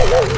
Oh,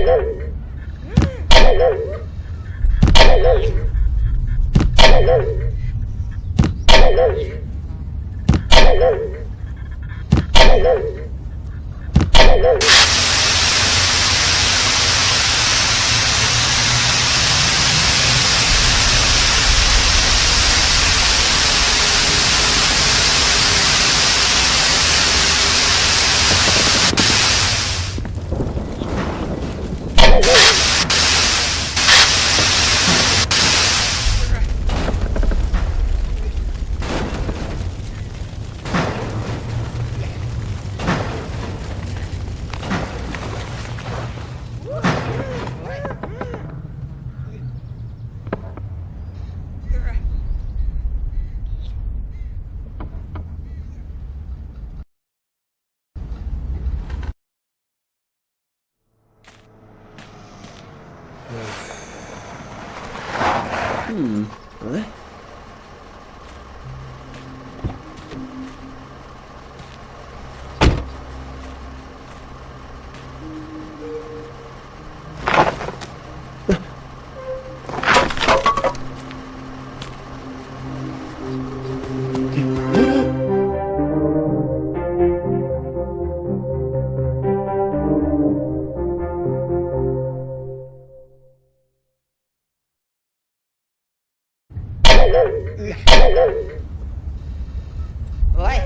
Hello. 嗯好 Rồi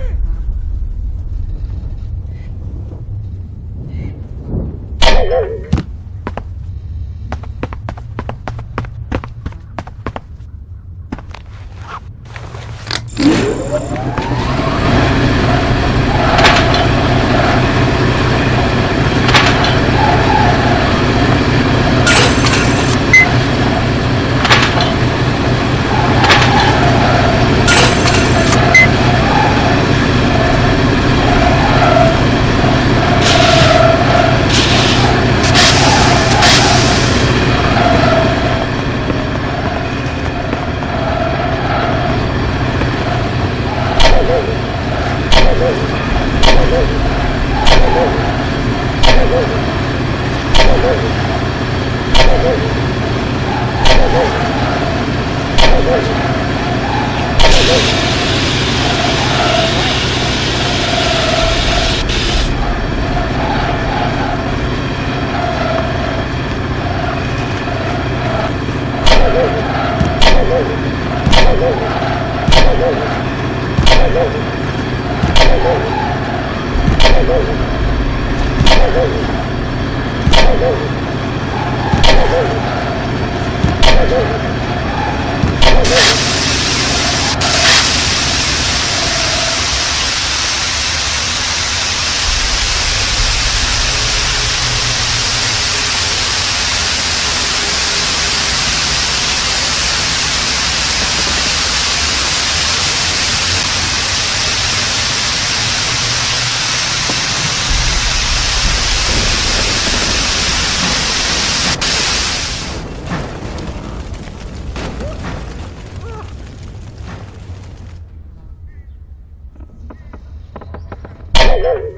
Hello.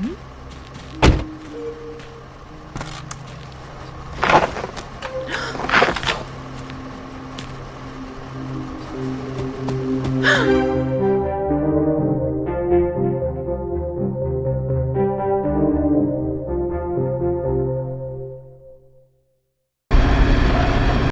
Mm-hmm.